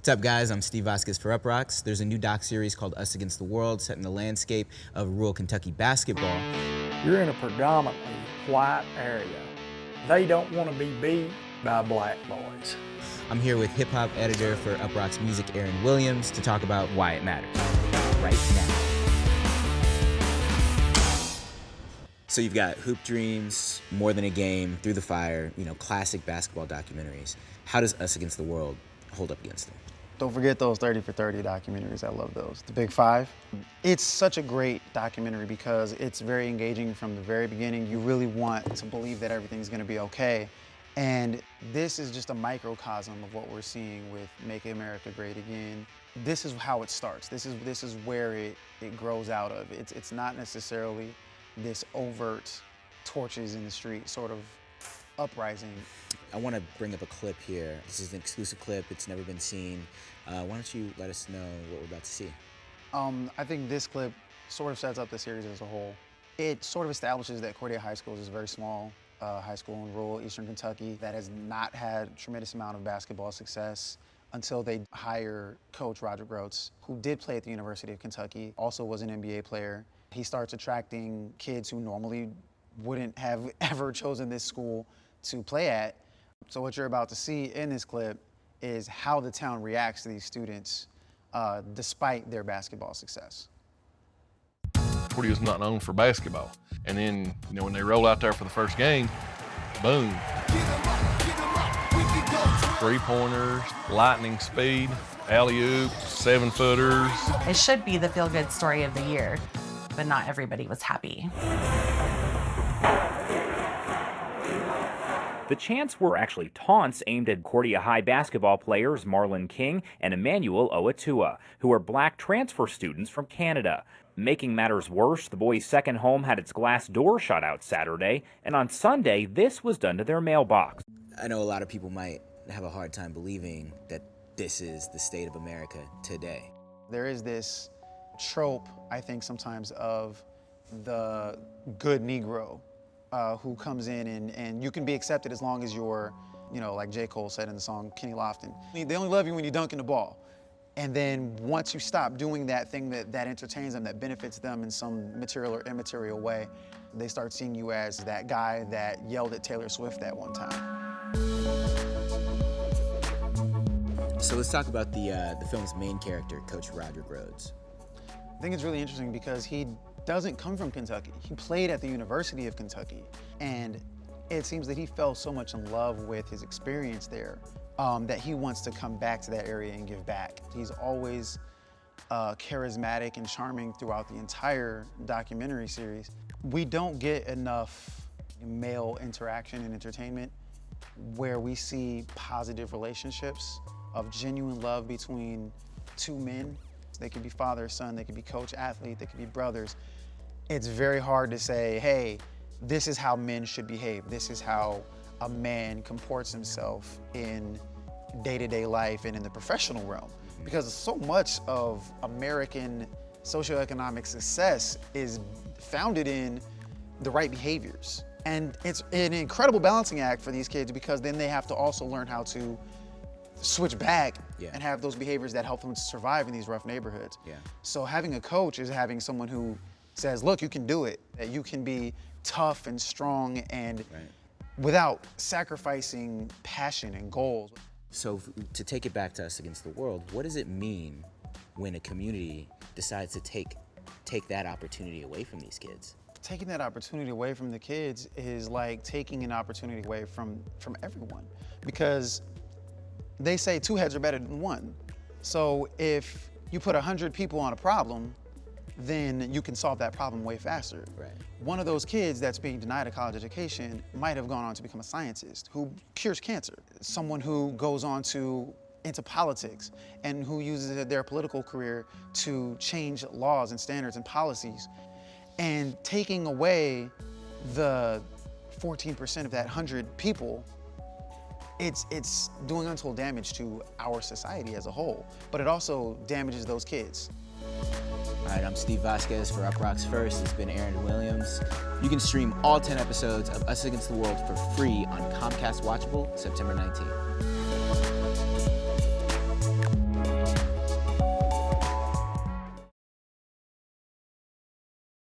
What's up, guys? I'm Steve Vasquez for Uproxx. There's a new doc series called Us Against the World set in the landscape of rural Kentucky basketball. You're in a predominantly white area. They don't want to be beat by black boys. I'm here with hip hop editor for Uproxx Music, Aaron Williams, to talk about why it matters right now. So you've got Hoop Dreams, More Than a Game, Through the Fire, you know, classic basketball documentaries. How does Us Against the World hold up against them? Don't forget those 30 for 30 documentaries. I love those. The Big Five. It's such a great documentary because it's very engaging from the very beginning. You really want to believe that everything's going to be okay. And this is just a microcosm of what we're seeing with Make America Great Again. This is how it starts. This is, this is where it, it grows out of. It's, it's not necessarily this overt torches in the street sort of uprising. I want to bring up a clip here. This is an exclusive clip. It's never been seen. Uh, why don't you let us know what we're about to see? Um, I think this clip sort of sets up the series as a whole. It sort of establishes that Cordia High School is a very small uh, high school in rural eastern Kentucky that has not had tremendous amount of basketball success until they hire coach Roger Groats, who did play at the University of Kentucky, also was an NBA player. He starts attracting kids who normally wouldn't have ever chosen this school to play at. So what you're about to see in this clip is how the town reacts to these students uh, despite their basketball success. Cordia is not known for basketball. And then, you know, when they roll out there for the first game, boom. Three pointers, lightning speed, alley oop, seven footers. It should be the feel good story of the year, but not everybody was happy. The chants were actually taunts aimed at Cordia High basketball players Marlon King and Emmanuel Oatua, who are black transfer students from Canada. Making matters worse, the boys' second home had its glass door shot out Saturday, and on Sunday, this was done to their mailbox. I know a lot of people might have a hard time believing that this is the state of America today. There is this trope, I think, sometimes of the good Negro uh, who comes in and, and you can be accepted as long as you're, you know, like J. Cole said in the song Kenny Lofton. They only love you when you're dunking the ball. And then once you stop doing that thing that, that entertains them, that benefits them in some material or immaterial way, they start seeing you as that guy that yelled at Taylor Swift that one time. So let's talk about the, uh, the film's main character, Coach Roger Rhodes. I think it's really interesting because he doesn't come from Kentucky. He played at the University of Kentucky. And it seems that he fell so much in love with his experience there um, that he wants to come back to that area and give back. He's always uh, charismatic and charming throughout the entire documentary series. We don't get enough male interaction and entertainment where we see positive relationships of genuine love between two men. They could be father, son, they could be coach, athlete, they could be brothers. It's very hard to say, hey, this is how men should behave. This is how a man comports himself in day-to-day -day life and in the professional realm. Because so much of American socioeconomic success is founded in the right behaviors. And it's an incredible balancing act for these kids because then they have to also learn how to switch back yeah. and have those behaviors that help them to survive in these rough neighborhoods. Yeah. So having a coach is having someone who says, look, you can do it, that you can be tough and strong and right. without sacrificing passion and goals. So to take it back to us against the world, what does it mean when a community decides to take, take that opportunity away from these kids? Taking that opportunity away from the kids is like taking an opportunity away from, from everyone because they say two heads are better than one. So if you put 100 people on a problem, then you can solve that problem way faster. Right. One of those kids that's being denied a college education might have gone on to become a scientist who cures cancer. Someone who goes on to into politics and who uses their political career to change laws and standards and policies. And taking away the 14% of that 100 people it's, it's doing untold damage to our society as a whole, but it also damages those kids. All right, I'm Steve Vasquez for Uproxx First. It's been Aaron Williams. You can stream all 10 episodes of Us Against the World for free on Comcast Watchable September 19th.